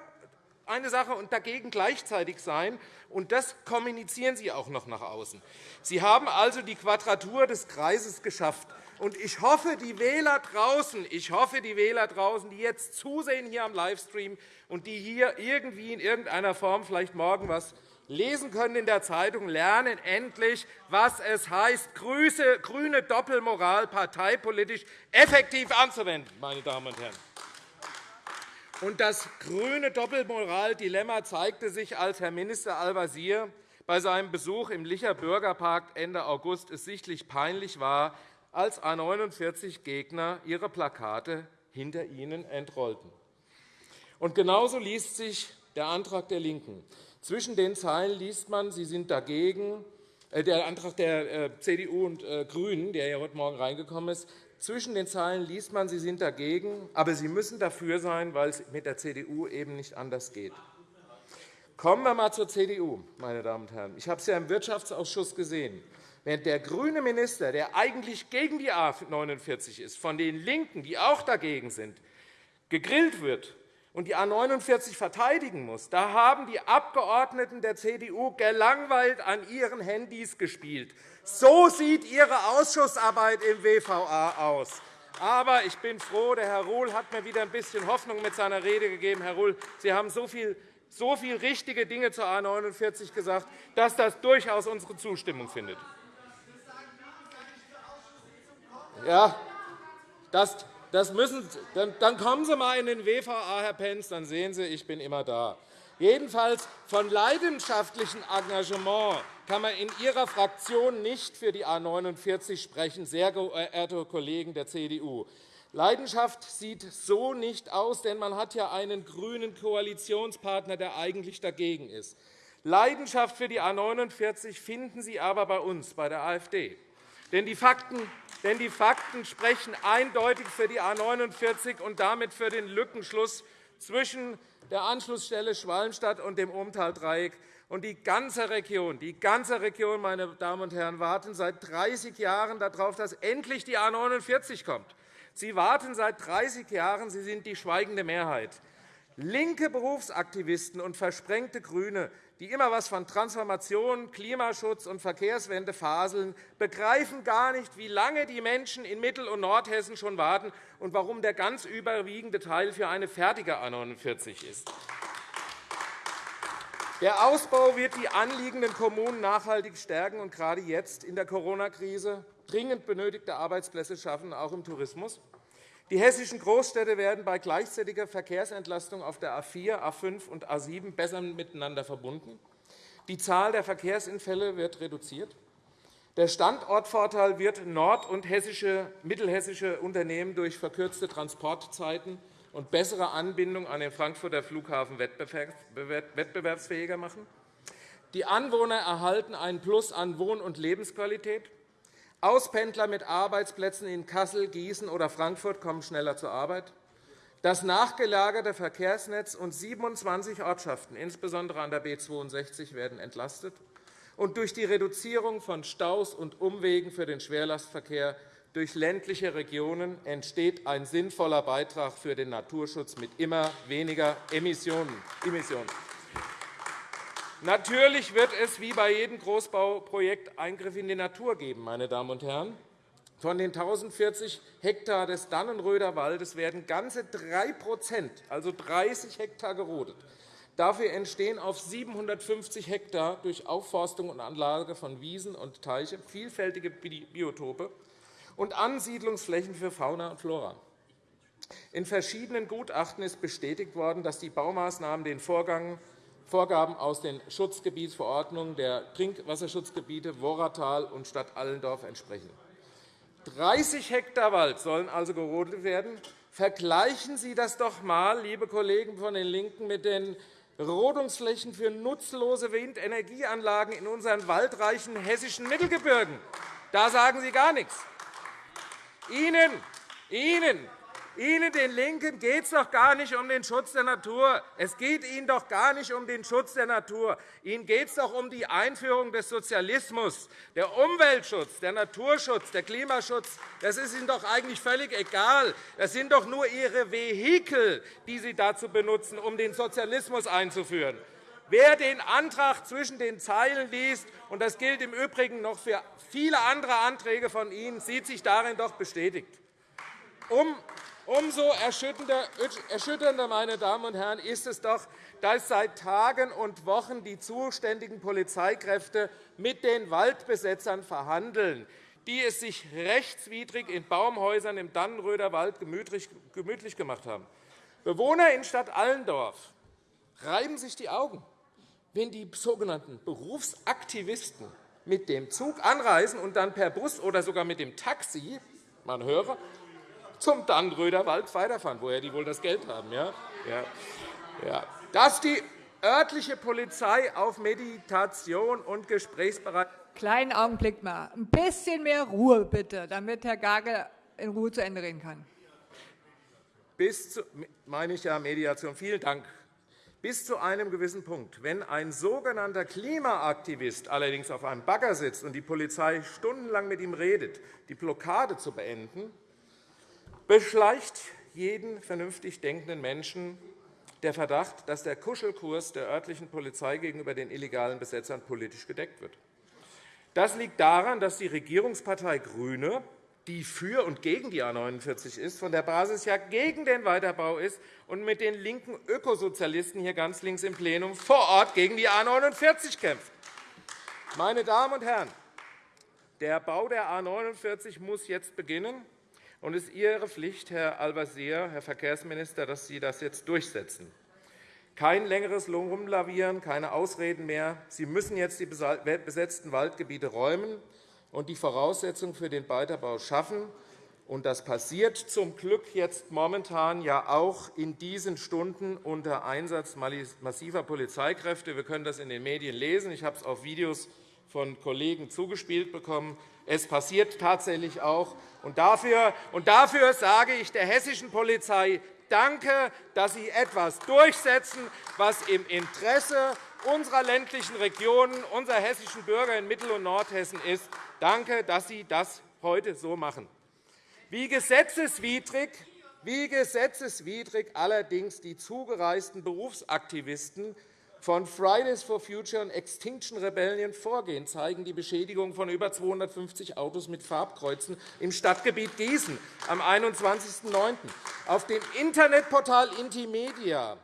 eine Sache und dagegen gleichzeitig sein. Und das kommunizieren Sie auch noch nach außen. Sie haben also die Quadratur des Kreises geschafft. Und ich hoffe, die Wähler draußen, ich hoffe, die Wähler draußen, die jetzt zusehen hier am Livestream und die hier irgendwie in irgendeiner Form vielleicht morgen was lesen können in der Zeitung, lernen endlich, was es heißt, grüne Doppelmoral parteipolitisch effektiv anzuwenden. Meine Damen und Herren. Und das grüne Doppelmoral-Dilemma zeigte sich, als Herr Minister Al-Wazir bei seinem Besuch im Licher Bürgerpark Ende August es sichtlich peinlich war, als A 49-Gegner ihre Plakate hinter ihnen entrollten. Und genauso liest sich der Antrag der LINKEN. Zwischen den Zeilen liest man, sie sind dagegen, äh, der Antrag der äh, CDU und äh, GRÜNEN, der ja heute Morgen reingekommen ist, Zwischen den Zeilen liest man, Sie sind dagegen, aber Sie müssen dafür sein, weil es mit der CDU eben nicht anders geht. Kommen wir einmal zur CDU, meine Damen und Herren. Ich habe es ja im Wirtschaftsausschuss gesehen. Während der grüne Minister, der eigentlich gegen die A 49 ist, von den LINKEN, die auch dagegen sind, gegrillt wird und die A 49 verteidigen muss, da haben die Abgeordneten der CDU gelangweilt an ihren Handys gespielt. So sieht Ihre Ausschussarbeit im WVA aus. Aber ich bin froh, der Herr Ruhl hat mir wieder ein bisschen Hoffnung mit seiner Rede gegeben. Herr Ruhl, Sie haben so viel so viele richtige Dinge zur A 49 gesagt, dass das durchaus unsere Zustimmung findet. Ja, das, das müssen, dann, dann kommen Sie einmal in den WVA, Herr Pentz, dann sehen Sie, ich bin immer da. Jedenfalls von leidenschaftlichem Engagement kann man in Ihrer Fraktion nicht für die A 49 sprechen, sehr geehrte Kollegen der CDU. Leidenschaft sieht so nicht aus, denn man hat ja einen grünen Koalitionspartner, der eigentlich dagegen ist. Leidenschaft für die A 49 finden Sie aber bei uns, bei der AfD. Denn die Fakten, denn die Fakten sprechen eindeutig für die A 49 und damit für den Lückenschluss zwischen der Anschlussstelle Schwalmstadt und dem Umtaldreieck. Und die ganze Region, die ganze Region, meine Damen und Herren, warten seit 30 Jahren darauf, dass endlich die A 49 kommt. Sie warten seit 30 Jahren. Sie sind die schweigende Mehrheit. Linke Berufsaktivisten und versprengte GRÜNE, die immer etwas von Transformation, Klimaschutz und Verkehrswende faseln, begreifen gar nicht, wie lange die Menschen in Mittel- und Nordhessen schon warten und warum der ganz überwiegende Teil für eine fertige A 49 ist. Der Ausbau wird die anliegenden Kommunen nachhaltig stärken und gerade jetzt in der Corona-Krise dringend benötigte Arbeitsplätze schaffen, auch im Tourismus. Die hessischen Großstädte werden bei gleichzeitiger Verkehrsentlastung auf der A 4, A 5 und A 7 besser miteinander verbunden. Die Zahl der Verkehrsunfälle wird reduziert. Der Standortvorteil wird nord- und mittelhessische Unternehmen durch verkürzte Transportzeiten und bessere Anbindung an den Frankfurter Flughafen wettbewerbsfähiger machen. Die Anwohner erhalten einen Plus an Wohn- und Lebensqualität. Auspendler mit Arbeitsplätzen in Kassel, Gießen oder Frankfurt kommen schneller zur Arbeit. Das nachgelagerte Verkehrsnetz und 27 Ortschaften, insbesondere an der B 62, werden entlastet. Und durch die Reduzierung von Staus und Umwegen für den Schwerlastverkehr durch ländliche Regionen entsteht ein sinnvoller Beitrag für den Naturschutz mit immer weniger Emissionen. Natürlich wird es wie bei jedem Großbauprojekt Eingriffe in die Natur geben. Meine Damen und Herren. Von den 1.040 Hektar des Dannenröder Waldes werden ganze 3% also 30 Hektar, gerodet. Dafür entstehen auf 750 Hektar durch Aufforstung und Anlage von Wiesen und Teiche vielfältige Biotope und Ansiedlungsflächen für Fauna und Flora. In verschiedenen Gutachten ist bestätigt worden, dass die Baumaßnahmen den Vorgaben aus den Schutzgebietsverordnungen der Trinkwasserschutzgebiete Worratal und Stadt Allendorf entsprechen. 30 Hektar Wald sollen also gerodet werden. Vergleichen Sie das doch einmal, liebe Kollegen von den LINKEN, mit den Rodungsflächen für nutzlose Windenergieanlagen in unseren waldreichen hessischen Mittelgebirgen. Da sagen Sie gar nichts. Ihnen, Ihnen Ihnen, den LINKEN, geht es doch gar nicht um den Schutz der Natur. Es geht Ihnen doch gar nicht um den Schutz der Natur. Ihnen geht es doch um die Einführung des Sozialismus. Der Umweltschutz, der Naturschutz, der Klimaschutz, das ist Ihnen doch eigentlich völlig egal. Das sind doch nur Ihre Vehikel, die Sie dazu benutzen, um den Sozialismus einzuführen. Wer den Antrag zwischen den Zeilen liest, und das gilt im Übrigen noch für viele andere Anträge von Ihnen, sieht sich darin doch bestätigt. Um Umso erschütternder, meine Damen und Herren, ist es doch, dass seit Tagen und Wochen die zuständigen Polizeikräfte mit den Waldbesetzern verhandeln, die es sich rechtswidrig in Baumhäusern im Dannenröder Wald gemütlich gemacht haben. Bewohner in Stadt Allendorf reiben sich die Augen, wenn die sogenannten Berufsaktivisten mit dem Zug anreisen und dann per Bus oder sogar mit dem Taxi man höre, zum Dannröder Wald weiterfahren, woher die wohl das Geld haben. Ja? Ja. Dass die örtliche Polizei auf Meditation und Gesprächsbereitschaft Kleinen Augenblick mal. Ein bisschen mehr Ruhe, bitte, damit Herr Gagel in Ruhe zu Ende reden kann. Bis zu, meine ich ja Mediation. Vielen Dank. Bis zu einem gewissen Punkt. Wenn ein sogenannter Klimaaktivist allerdings auf einem Bagger sitzt und die Polizei stundenlang mit ihm redet, die Blockade zu beenden, beschleicht jeden vernünftig denkenden Menschen der Verdacht, dass der Kuschelkurs der örtlichen Polizei gegenüber den illegalen Besetzern politisch gedeckt wird. Das liegt daran, dass die Regierungspartei GRÜNE, die für und gegen die A 49 ist, von der Basis ja gegen den Weiterbau ist und mit den linken Ökosozialisten hier ganz links im Plenum vor Ort gegen die A 49 kämpft. Meine Damen und Herren, der Bau der A 49 muss jetzt beginnen. Und es ist Ihre Pflicht, Herr Al-Wazir, Herr Verkehrsminister, dass Sie das jetzt durchsetzen. Kein längeres Rumlavieren, keine Ausreden mehr. Sie müssen jetzt die besetzten Waldgebiete räumen und die Voraussetzungen für den Weiterbau schaffen. Und das passiert zum Glück jetzt momentan ja auch in diesen Stunden unter Einsatz massiver Polizeikräfte. Wir können das in den Medien lesen. Ich habe es auf Videos von Kollegen zugespielt bekommen. Es passiert tatsächlich auch. Und dafür, und dafür sage ich der hessischen Polizei Danke, dass Sie etwas durchsetzen, was im Interesse unserer ländlichen Regionen, unserer hessischen Bürger in Mittel- und Nordhessen ist. Danke, dass Sie das heute so machen. Wie gesetzeswidrig, wie gesetzeswidrig allerdings die zugereisten Berufsaktivisten von Fridays for Future und Extinction Rebellion vorgehen, zeigen die Beschädigung von über 250 Autos mit Farbkreuzen im Stadtgebiet Gießen am 21.09. Auf dem Internetportal Intimedia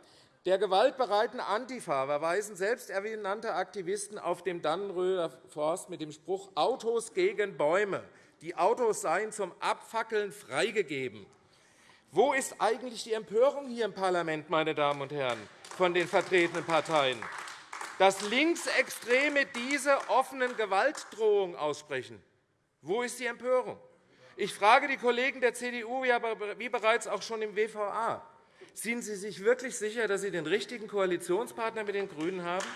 der gewaltbereiten Antifa verweisen selbsternannte Aktivisten auf dem Dannenröder Forst mit dem Spruch Autos gegen Bäume. Die Autos seien zum Abfackeln freigegeben. Wo ist eigentlich die Empörung hier im Parlament, meine Damen und Herren? Von den vertretenen Parteien, dass Linksextreme diese offenen Gewaltdrohungen aussprechen. Wo ist die Empörung? Ich frage die Kollegen der CDU, wie bereits auch schon im WVA. Sind Sie sich wirklich sicher, dass Sie den richtigen Koalitionspartner mit den GRÜNEN haben?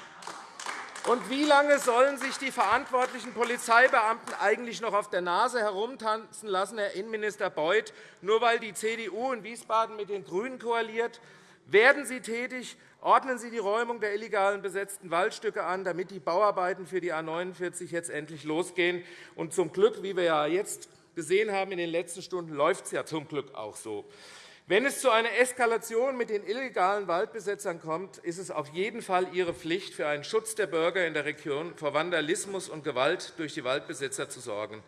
Und wie lange sollen sich die verantwortlichen Polizeibeamten eigentlich noch auf der Nase herumtanzen lassen, Herr Innenminister Beuth, nur weil die CDU in Wiesbaden mit den GRÜNEN koaliert? Werden Sie tätig, Ordnen Sie die Räumung der illegalen besetzten Waldstücke an, damit die Bauarbeiten für die A 49 jetzt endlich losgehen. Und zum Glück, wie wir ja jetzt gesehen haben in den letzten Stunden, läuft es ja zum Glück auch so. Wenn es zu einer Eskalation mit den illegalen Waldbesetzern kommt, ist es auf jeden Fall Ihre Pflicht, für einen Schutz der Bürger in der Region vor Vandalismus und Gewalt durch die Waldbesetzer zu sorgen.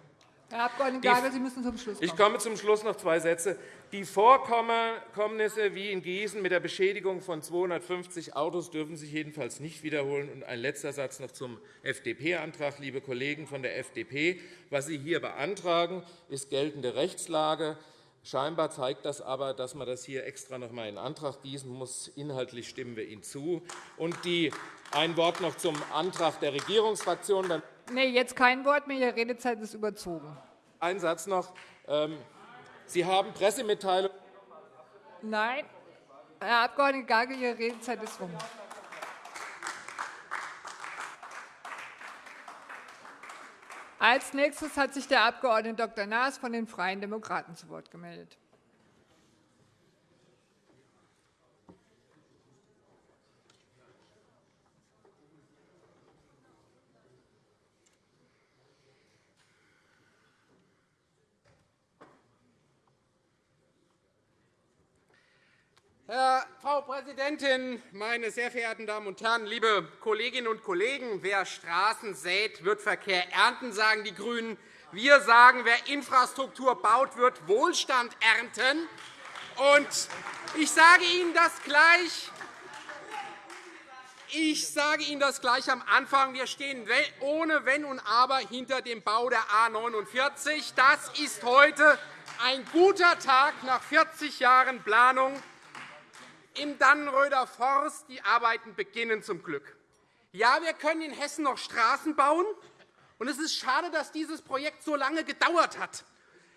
Herr Abg. Gagel, Sie müssen zum Schluss kommen. Ich komme zum Schluss noch zwei Sätze. Die Vorkommnisse wie in Gießen mit der Beschädigung von 250 Autos dürfen sich jedenfalls nicht wiederholen. Und ein letzter Satz noch zum FDP-Antrag, liebe Kollegen von der FDP. Was Sie hier beantragen, ist geltende Rechtslage. Scheinbar zeigt das aber, dass man das hier extra noch einmal in Antrag gießen muss. Inhaltlich stimmen wir Ihnen zu. Und die, ein Wort noch zum Antrag der Regierungsfraktion. Nee, jetzt kein Wort mehr. Ihre Redezeit ist überzogen. Ein Satz noch. Ähm, Sie haben Pressemitteilungen. Nein. Herr Abg. Gagel, Ihre Redezeit ist rum. Als nächstes hat sich der Abg. Dr. Naas von den Freien Demokraten zu Wort gemeldet. Frau Präsidentin, meine sehr verehrten Damen und Herren, liebe Kolleginnen und Kollegen! Wer Straßen sät, wird Verkehr ernten, sagen die GRÜNEN. Wir sagen, wer Infrastruktur baut, wird Wohlstand ernten. Und ich sage Ihnen das gleich. Ich sage Ihnen das gleich am Anfang. Wir stehen ohne Wenn und Aber hinter dem Bau der A 49. Das ist heute ein guter Tag nach 40 Jahren Planung im Dannenröder Forst. Die Arbeiten beginnen zum Glück. Ja, wir können in Hessen noch Straßen bauen. Und es ist schade, dass dieses Projekt so lange gedauert hat.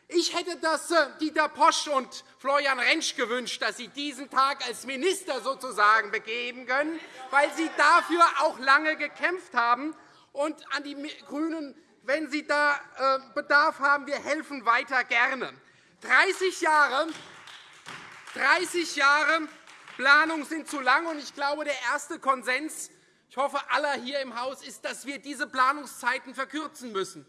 Ich hätte das äh, Dieter Posch und Florian Rentsch gewünscht, dass sie diesen Tag als Minister sozusagen begeben können, weil sie dafür auch lange gekämpft haben. Und an die GRÜNEN, wenn Sie da äh, Bedarf haben, wir helfen weiter gerne. 30 Jahre, 30 Jahre Planung sind zu lang. und Ich glaube, der erste Konsens ich hoffe, aller hier im Haus ist, dass wir diese Planungszeiten verkürzen müssen.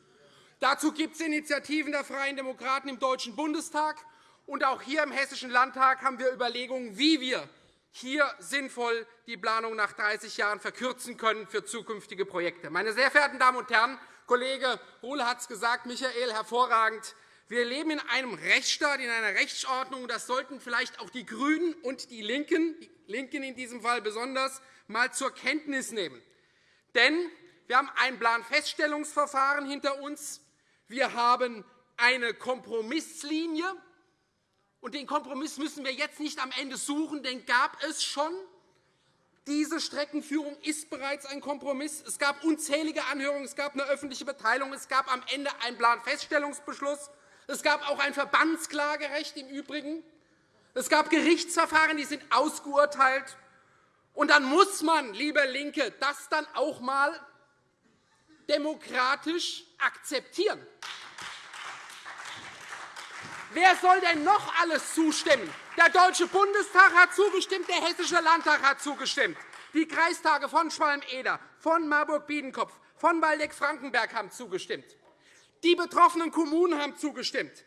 Dazu gibt es Initiativen der Freien Demokraten im Deutschen Bundestag. Und auch hier im Hessischen Landtag haben wir Überlegungen, wie wir hier sinnvoll die Planung nach 30 Jahren verkürzen können für zukünftige Projekte. Meine sehr verehrten Damen und Herren, Kollege Ruhl hat es gesagt, Michael, hervorragend. Wir leben in einem Rechtsstaat, in einer Rechtsordnung. Das sollten vielleicht auch die GRÜNEN und die LINKEN, die LINKEN in diesem Fall besonders, einmal zur Kenntnis nehmen. Denn wir haben ein Planfeststellungsverfahren hinter uns. Wir haben eine Kompromisslinie. Und den Kompromiss müssen wir jetzt nicht am Ende suchen, denn gab es schon. Diese Streckenführung ist bereits ein Kompromiss. Es gab unzählige Anhörungen, es gab eine öffentliche Beteiligung, es gab am Ende einen Planfeststellungsbeschluss. Es gab auch ein Verbandsklagerecht im Übrigen. Es gab Gerichtsverfahren, die sind ausgeurteilt. Und dann muss man, liebe LINKE, das dann auch einmal demokratisch akzeptieren. Wer soll denn noch alles zustimmen? Der Deutsche Bundestag hat zugestimmt, der Hessische Landtag hat zugestimmt. Die Kreistage von Schwalm-Eder, von Marburg-Biedenkopf, von Waldeck-Frankenberg haben zugestimmt. Die betroffenen Kommunen haben zugestimmt.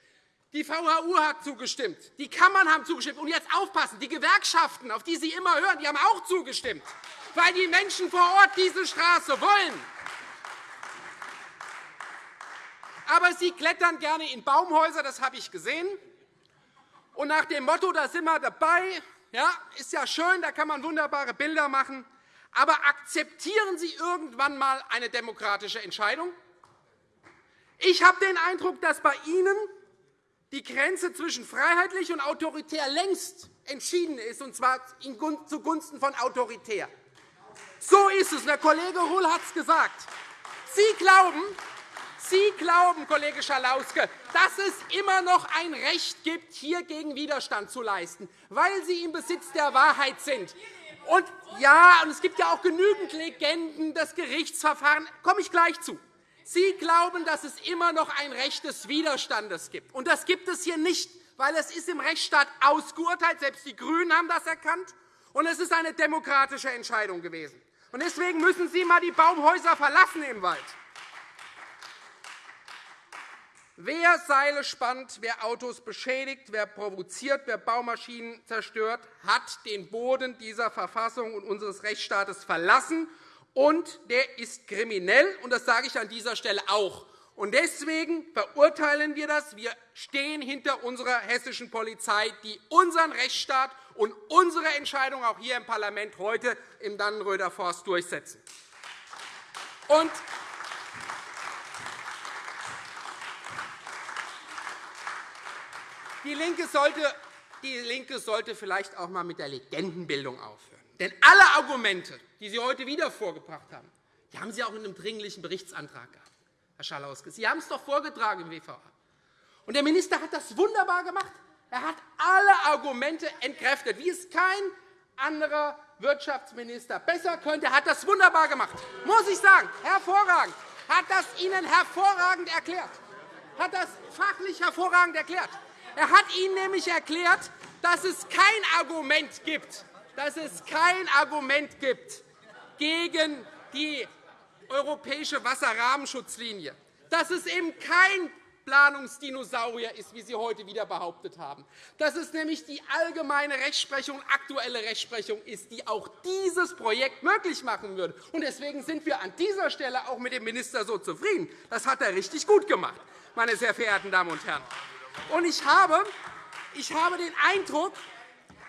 Die VHU hat zugestimmt. Die Kammern haben zugestimmt. Und jetzt aufpassen, die Gewerkschaften, auf die Sie immer hören, die haben auch zugestimmt, weil die Menschen vor Ort diese Straße wollen. Aber Sie klettern gerne in Baumhäuser, das habe ich gesehen. Und nach dem Motto, da sind wir dabei, ja, ist ja schön, da kann man wunderbare Bilder machen. Aber akzeptieren Sie irgendwann einmal eine demokratische Entscheidung? Ich habe den Eindruck, dass bei Ihnen die Grenze zwischen freiheitlich und autoritär längst entschieden ist, und zwar zugunsten von autoritär. So ist es. Der Kollege Ruhl hat es gesagt. Sie glauben, Sie glauben, Kollege Schalauske, dass es immer noch ein Recht gibt, hier gegen Widerstand zu leisten, weil Sie im Besitz der Wahrheit sind. Und ja, und es gibt ja auch genügend Legenden, das Gerichtsverfahren, komme ich gleich zu. Sie glauben, dass es immer noch ein Recht des Widerstandes gibt. Und das gibt es hier nicht, weil es ist im Rechtsstaat ausgeurteilt. Selbst die GRÜNEN haben das erkannt. Und es ist eine demokratische Entscheidung gewesen. Und deswegen müssen Sie einmal die Baumhäuser verlassen im Wald. Wer Seile spannt, wer Autos beschädigt, wer provoziert, wer Baumaschinen zerstört, hat den Boden dieser Verfassung und unseres Rechtsstaates verlassen und der ist kriminell, und das sage ich an dieser Stelle auch. Und deswegen verurteilen wir das. Wir stehen hinter unserer hessischen Polizei, die unseren Rechtsstaat und unsere Entscheidung auch hier im Parlament heute im Dannenröder Forst durchsetzen. Und die Linke sollte die Linke sollte vielleicht auch einmal mit der Legendenbildung aufhören. Denn alle Argumente, die Sie heute wieder vorgebracht haben, die haben Sie auch in einem Dringlichen Berichtsantrag gehabt, Herr Schalauske. Sie haben es doch vorgetragen im WVA. Und der Minister hat das wunderbar gemacht. Er hat alle Argumente entkräftet, wie es kein anderer Wirtschaftsminister besser könnte. Er hat das wunderbar gemacht, muss ich sagen. Hervorragend. Er hat das Ihnen hervorragend erklärt. hat das fachlich hervorragend erklärt. Er hat Ihnen nämlich erklärt, dass es kein Argument gibt, dass es kein Argument gibt gegen die europäische Wasserrahmenschutzlinie, dass es eben kein Planungsdinosaurier ist, wie Sie heute wieder behauptet haben, dass es nämlich die allgemeine Rechtsprechung, aktuelle Rechtsprechung ist, die auch dieses Projekt möglich machen würde. Deswegen sind wir an dieser Stelle auch mit dem Minister so zufrieden. Das hat er richtig gut gemacht, meine sehr verehrten Damen und Herren. Und ich habe, ich habe den Eindruck,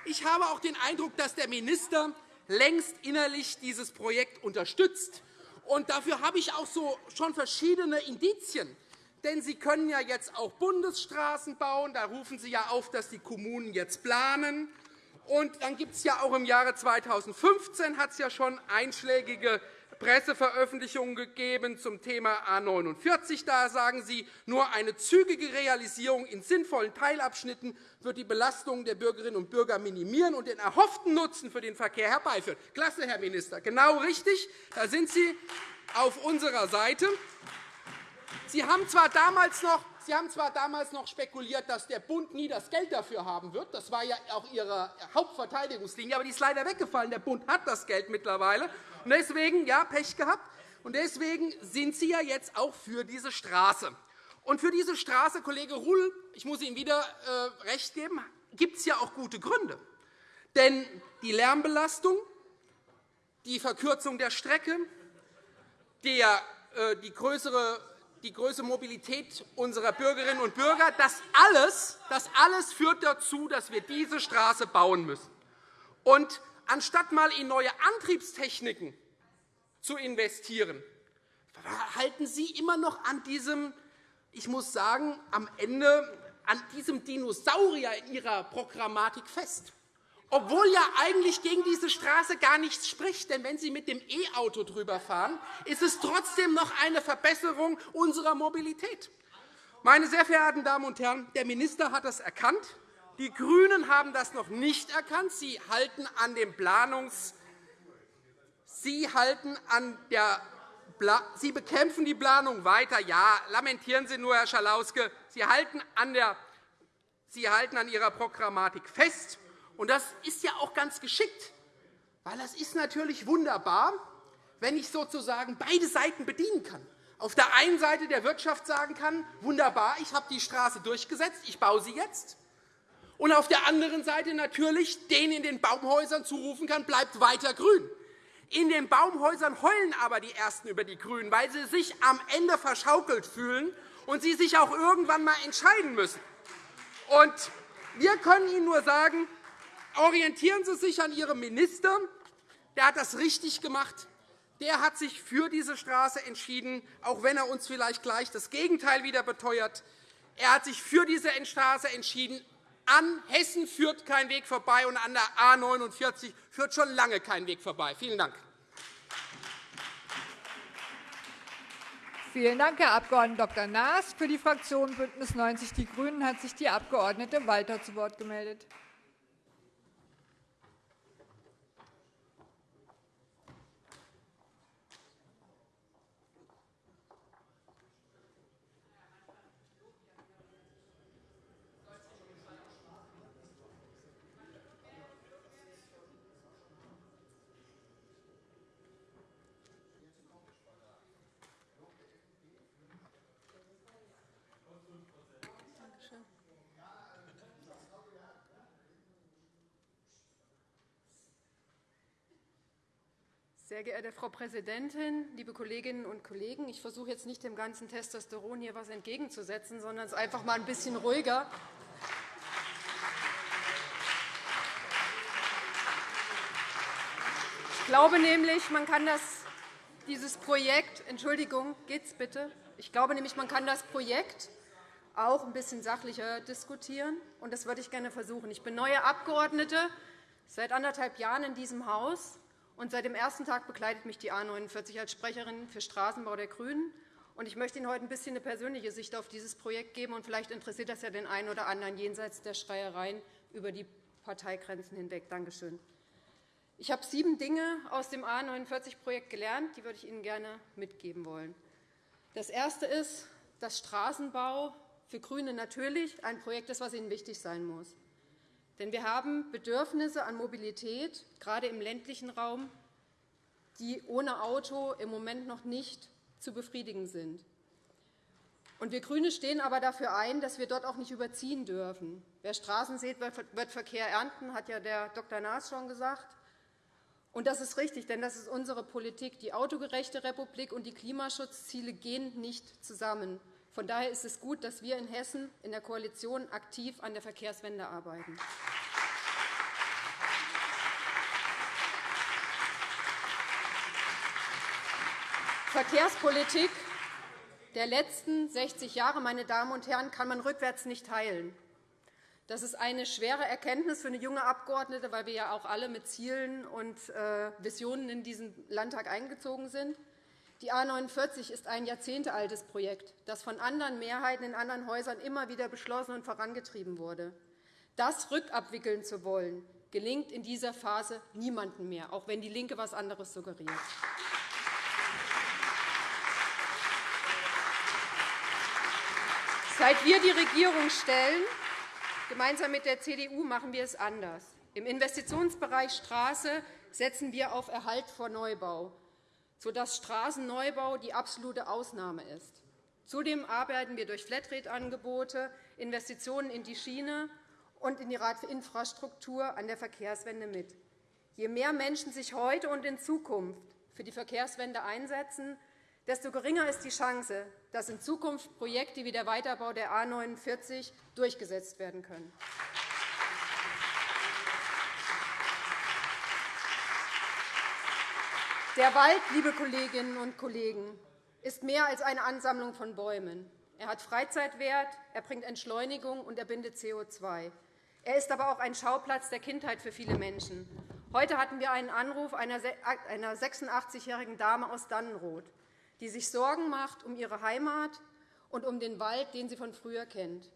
ich habe auch den Eindruck, dass der Minister längst innerlich dieses Projekt unterstützt. Und dafür habe ich auch so schon verschiedene Indizien. Denn Sie können ja jetzt auch Bundesstraßen bauen. Da rufen Sie ja auf, dass die Kommunen jetzt planen. Und dann gibt es ja auch im Jahre 2015 hat es ja schon einschlägige Presseveröffentlichungen gegeben zum Thema A 49. Da sagen Sie, nur eine zügige Realisierung in sinnvollen Teilabschnitten wird die Belastung der Bürgerinnen und Bürger minimieren und den erhofften Nutzen für den Verkehr herbeiführen. Klasse, Herr Minister, genau richtig. Da sind Sie auf unserer Seite. Sie haben zwar damals noch Sie haben zwar damals noch spekuliert, dass der Bund nie das Geld dafür haben wird. Das war ja auch Ihre Hauptverteidigungslinie. Aber die ist leider weggefallen. Der Bund hat das Geld mittlerweile. Und deswegen, ja, Pech gehabt. Und deswegen sind Sie ja jetzt auch für diese Straße. Und für diese Straße, Kollege Ruhl, ich muss Ihnen wieder äh, recht geben, gibt es ja auch gute Gründe. Denn die Lärmbelastung, die Verkürzung der Strecke, äh, die größere die größere Mobilität unserer Bürgerinnen und Bürger. Das alles, das alles führt dazu, dass wir diese Straße bauen müssen. Und anstatt einmal in neue Antriebstechniken zu investieren, halten Sie immer noch an diesem, ich muss sagen, am Ende an diesem Dinosaurier in Ihrer Programmatik fest obwohl ja eigentlich gegen diese Straße gar nichts spricht. Denn wenn Sie mit dem E-Auto drüber fahren, ist es trotzdem noch eine Verbesserung unserer Mobilität. Meine sehr verehrten Damen und Herren, der Minister hat das erkannt. Die GRÜNEN haben das noch nicht erkannt. Sie halten an dem Planungs Sie halten an der Sie bekämpfen die Planung weiter. Ja, lamentieren Sie nur, Herr Schalauske. Sie halten an, der Sie halten an Ihrer Programmatik fest. Und das ist ja auch ganz geschickt, weil das ist natürlich wunderbar, wenn ich sozusagen beide Seiten bedienen kann. Auf der einen Seite der Wirtschaft sagen kann, wunderbar, ich habe die Straße durchgesetzt, ich baue sie jetzt. Und auf der anderen Seite natürlich denen in den Baumhäusern zurufen kann, bleibt weiter grün. In den Baumhäusern heulen aber die Ersten über die Grünen, weil sie sich am Ende verschaukelt fühlen und sie sich auch irgendwann einmal entscheiden müssen. Und wir können Ihnen nur sagen, Orientieren Sie sich an Ihrem Minister. Der hat das richtig gemacht. Der hat sich für diese Straße entschieden, auch wenn er uns vielleicht gleich das Gegenteil wieder beteuert. Er hat sich für diese Straße entschieden. An Hessen führt kein Weg vorbei, und an der A 49 führt schon lange kein Weg vorbei. Vielen Dank. Vielen Dank, Herr Abg. Dr. Naas. Für die Fraktion BÜNDNIS 90 die GRÜNEN hat sich die Abg. Walter zu Wort gemeldet. Sehr geehrte Frau Präsidentin, liebe Kolleginnen und Kollegen! Ich versuche jetzt nicht dem ganzen Testosteron hier etwas entgegenzusetzen, sondern es einfach mal ein bisschen ruhiger. Ich glaube nämlich, man kann das, dieses Projekt, Entschuldigung, geht's bitte? Ich glaube nämlich, man kann das Projekt auch ein bisschen sachlicher diskutieren, und das würde ich gerne versuchen. Ich bin neue Abgeordnete seit anderthalb Jahren in diesem Haus und seit dem ersten Tag begleitet mich die A 49 als Sprecherin für Straßenbau der GRÜNEN. Ich möchte Ihnen heute ein bisschen eine persönliche Sicht auf dieses Projekt geben. und Vielleicht interessiert das ja den einen oder anderen jenseits der Schreiereien über die Parteigrenzen hinweg. Danke schön. Ich habe sieben Dinge aus dem A 49-Projekt gelernt, die würde ich Ihnen gerne mitgeben wollen. Das erste ist, dass Straßenbau für GRÜNE natürlich ein Projekt ist, das Ihnen wichtig sein muss. Denn wir haben Bedürfnisse an Mobilität, gerade im ländlichen Raum, die ohne Auto im Moment noch nicht zu befriedigen sind. wir GRÜNE stehen aber dafür ein, dass wir dort auch nicht überziehen dürfen. Wer Straßen sieht, wird Verkehr ernten, hat ja der Dr. Naas schon gesagt. Und das ist richtig, denn das ist unsere Politik. Die autogerechte Republik und die Klimaschutzziele gehen nicht zusammen. Von daher ist es gut, dass wir in Hessen in der Koalition aktiv an der Verkehrswende arbeiten. Verkehrspolitik der letzten 60 Jahre meine Damen und Herren, kann man rückwärts nicht heilen. Das ist eine schwere Erkenntnis für eine junge Abgeordnete, weil wir ja auch alle mit Zielen und äh, Visionen in diesen Landtag eingezogen sind. Die A 49 ist ein jahrzehntealtes Projekt, das von anderen Mehrheiten in anderen Häusern immer wieder beschlossen und vorangetrieben wurde. Das rückabwickeln zu wollen, gelingt in dieser Phase niemandem mehr, auch wenn DIE LINKE etwas anderes suggeriert. Seit wir die Regierung stellen, gemeinsam mit der CDU, machen wir es anders. Im Investitionsbereich Straße setzen wir auf Erhalt vor Neubau, sodass Straßenneubau die absolute Ausnahme ist. Zudem arbeiten wir durch Flatrate-Angebote, Investitionen in die Schiene und in die Radinfrastruktur an der Verkehrswende mit. Je mehr Menschen sich heute und in Zukunft für die Verkehrswende einsetzen, desto geringer ist die Chance, dass in Zukunft Projekte wie der Weiterbau der A 49 durchgesetzt werden können. Der Wald, liebe Kolleginnen und Kollegen, ist mehr als eine Ansammlung von Bäumen. Er hat Freizeitwert, er bringt Entschleunigung und er bindet CO2. Er ist aber auch ein Schauplatz der Kindheit für viele Menschen. Heute hatten wir einen Anruf einer 86-jährigen Dame aus Dannenroth, die sich Sorgen macht um ihre Heimat und um den Wald, den sie von früher kennt.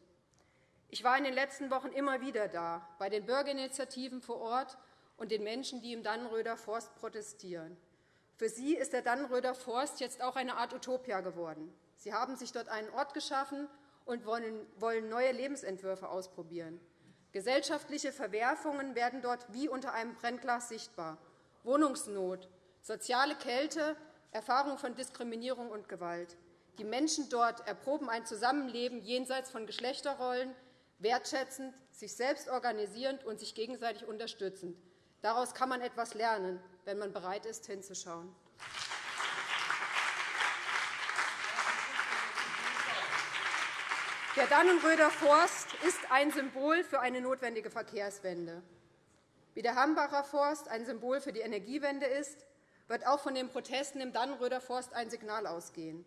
Ich war in den letzten Wochen immer wieder da, bei den Bürgerinitiativen vor Ort und den Menschen, die im Dannenröder Forst protestieren. Für sie ist der Dannenröder Forst jetzt auch eine Art Utopia geworden. Sie haben sich dort einen Ort geschaffen und wollen neue Lebensentwürfe ausprobieren. Gesellschaftliche Verwerfungen werden dort wie unter einem Brennglas sichtbar. Wohnungsnot, soziale Kälte, Erfahrung von Diskriminierung und Gewalt. Die Menschen dort erproben ein Zusammenleben jenseits von Geschlechterrollen, wertschätzend, sich selbst organisierend und sich gegenseitig unterstützend. Daraus kann man etwas lernen wenn man bereit ist, hinzuschauen. Der Dannenröder Forst ist ein Symbol für eine notwendige Verkehrswende. Wie der Hambacher Forst ein Symbol für die Energiewende ist, wird auch von den Protesten im Dannenröder Forst ein Signal ausgehen.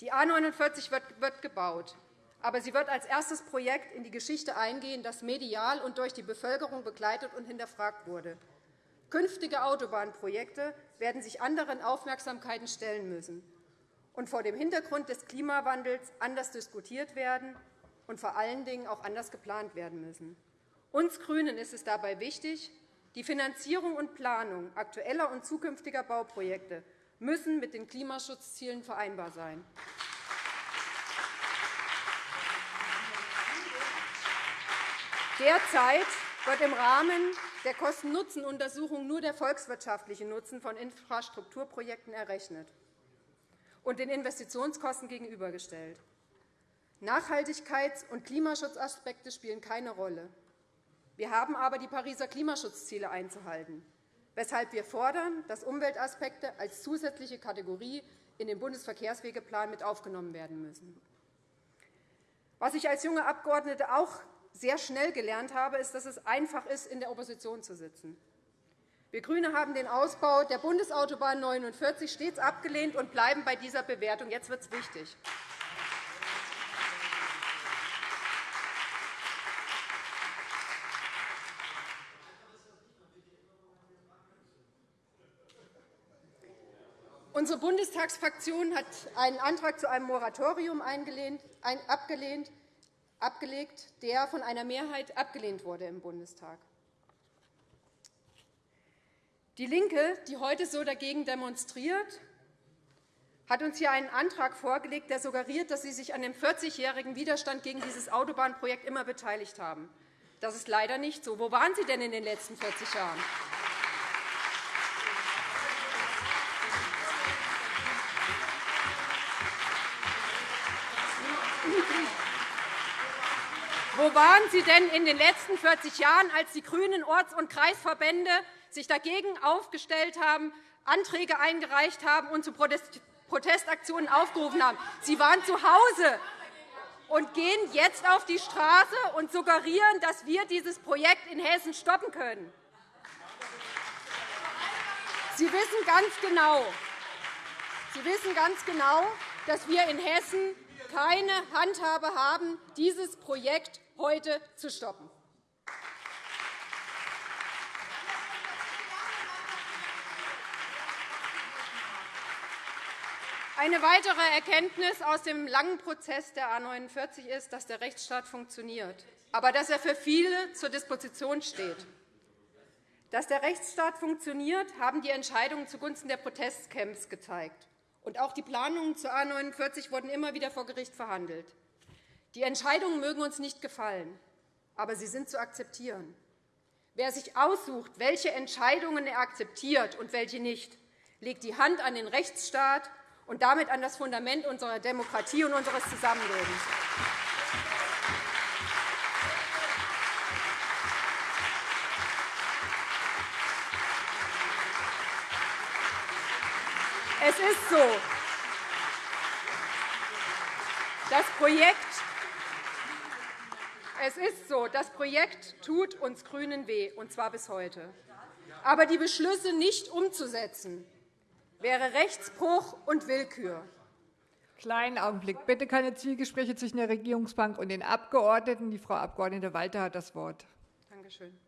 Die A 49 wird gebaut, aber sie wird als erstes Projekt in die Geschichte eingehen, das medial und durch die Bevölkerung begleitet und hinterfragt wurde. Künftige Autobahnprojekte werden sich anderen Aufmerksamkeiten stellen müssen und vor dem Hintergrund des Klimawandels anders diskutiert werden und vor allen Dingen auch anders geplant werden müssen. Uns GRÜNEN ist es dabei wichtig, die Finanzierung und Planung aktueller und zukünftiger Bauprojekte müssen mit den Klimaschutzzielen vereinbar sein. Derzeit wird im Rahmen der Kosten-Nutzen-Untersuchung nur der volkswirtschaftliche Nutzen von Infrastrukturprojekten errechnet und den Investitionskosten gegenübergestellt. Nachhaltigkeits- und Klimaschutzaspekte spielen keine Rolle. Wir haben aber die Pariser Klimaschutzziele einzuhalten, weshalb wir fordern, dass Umweltaspekte als zusätzliche Kategorie in den Bundesverkehrswegeplan mit aufgenommen werden müssen. Was ich als junge Abgeordnete auch sehr schnell gelernt habe, ist, dass es einfach ist, in der Opposition zu sitzen. Wir GRÜNE haben den Ausbau der Bundesautobahn 49 stets abgelehnt und bleiben bei dieser Bewertung. Jetzt wird es wichtig. Unsere Bundestagsfraktion hat einen Antrag zu einem Moratorium abgelehnt abgelegt, der von einer Mehrheit abgelehnt wurde im Bundestag. Die LINKE, die heute so dagegen demonstriert, hat uns hier einen Antrag vorgelegt, der suggeriert, dass Sie sich an dem 40-jährigen Widerstand gegen dieses Autobahnprojekt immer beteiligt haben. Das ist leider nicht so. Wo waren Sie denn in den letzten 40 Jahren? Wo waren Sie denn in den letzten 40 Jahren, als die grünen Orts- und Kreisverbände sich dagegen aufgestellt haben, Anträge eingereicht haben und zu Protestaktionen aufgerufen haben? Sie waren zu Hause und gehen jetzt auf die Straße und suggerieren, dass wir dieses Projekt in Hessen stoppen können. Sie wissen ganz genau, Sie wissen ganz genau dass wir in Hessen keine Handhabe haben, dieses Projekt heute zu stoppen. Eine weitere Erkenntnis aus dem langen Prozess der A 49 ist, dass der Rechtsstaat funktioniert, aber dass er für viele zur Disposition steht. Dass der Rechtsstaat funktioniert, haben die Entscheidungen zugunsten der Protestcamps gezeigt. Und auch die Planungen zur A 49 wurden immer wieder vor Gericht verhandelt. Die Entscheidungen mögen uns nicht gefallen, aber sie sind zu akzeptieren. Wer sich aussucht, welche Entscheidungen er akzeptiert und welche nicht, legt die Hand an den Rechtsstaat und damit an das Fundament unserer Demokratie und unseres Zusammenlebens. Es ist so. Das Projekt es ist so, das Projekt tut uns GRÜNEN weh, und zwar bis heute. Aber die Beschlüsse nicht umzusetzen, wäre Rechtsbruch und Willkür. Kleinen Augenblick. Bitte keine Zwiegespräche zwischen der Regierungsbank und den Abgeordneten. Die Frau Abg. Walter hat das Wort. Danke schön.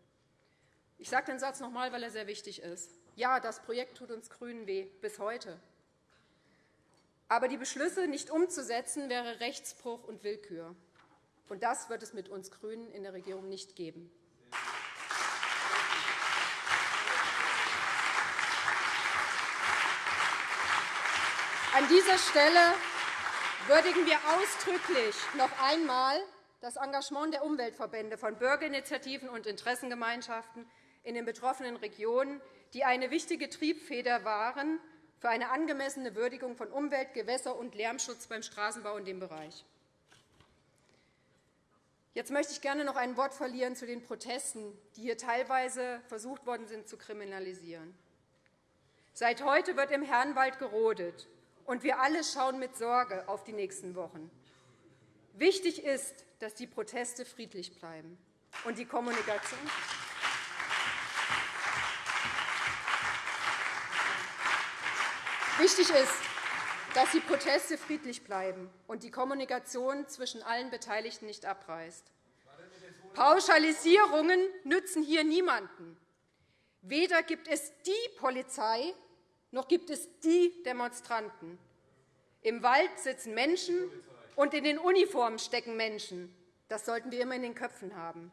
Ich sage den Satz noch einmal, weil er sehr wichtig ist. Ja, das Projekt tut uns GRÜNEN weh, bis heute. Aber die Beschlüsse nicht umzusetzen, wäre Rechtsbruch und Willkür. Und das wird es mit uns GRÜNEN in der Regierung nicht geben. An dieser Stelle würdigen wir ausdrücklich noch einmal das Engagement der Umweltverbände von Bürgerinitiativen und Interessengemeinschaften in den betroffenen Regionen, die eine wichtige Triebfeder waren für eine angemessene Würdigung von Umwelt-, Gewässer- und Lärmschutz beim Straßenbau in dem Bereich. Jetzt möchte ich gerne noch ein Wort verlieren zu den Protesten, die hier teilweise versucht worden sind zu kriminalisieren. Seit heute wird im Herrenwald gerodet, und wir alle schauen mit Sorge auf die nächsten Wochen. Wichtig ist, dass die Proteste friedlich bleiben und die Kommunikation Wichtig ist, dass die Proteste friedlich bleiben und die Kommunikation zwischen allen Beteiligten nicht abreißt. Pauschalisierungen nützen hier niemanden. Weder gibt es die Polizei, noch gibt es die Demonstranten. Im Wald sitzen Menschen, und in den Uniformen stecken Menschen. Das sollten wir immer in den Köpfen haben.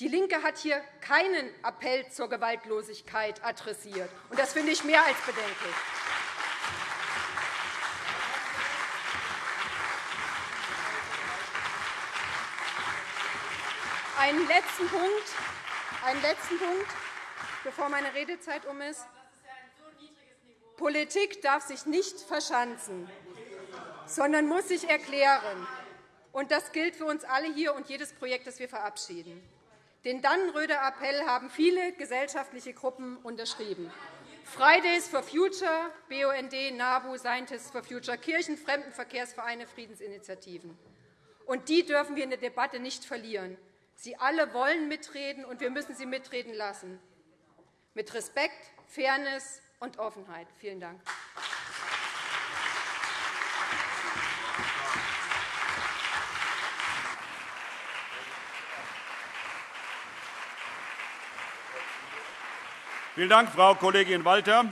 DIE LINKE hat hier keinen Appell zur Gewaltlosigkeit adressiert. und Das finde ich mehr als bedenklich. Einen letzten Punkt, einen letzten Punkt, bevor meine Redezeit um ist. Politik darf sich nicht verschanzen, sondern muss sich erklären. Und das gilt für uns alle hier und jedes Projekt, das wir verabschieden. Den Dannenröder Appell haben viele gesellschaftliche Gruppen unterschrieben. Fridays for Future, BUND, NABU, Scientists for Future, Kirchen, Fremdenverkehrsvereine, Friedensinitiativen. Und die dürfen wir in der Debatte nicht verlieren. Sie alle wollen mitreden, und wir müssen sie mitreden lassen. Mit Respekt, Fairness und Offenheit. Vielen Dank. Vielen Dank, Frau Kollegin Walter.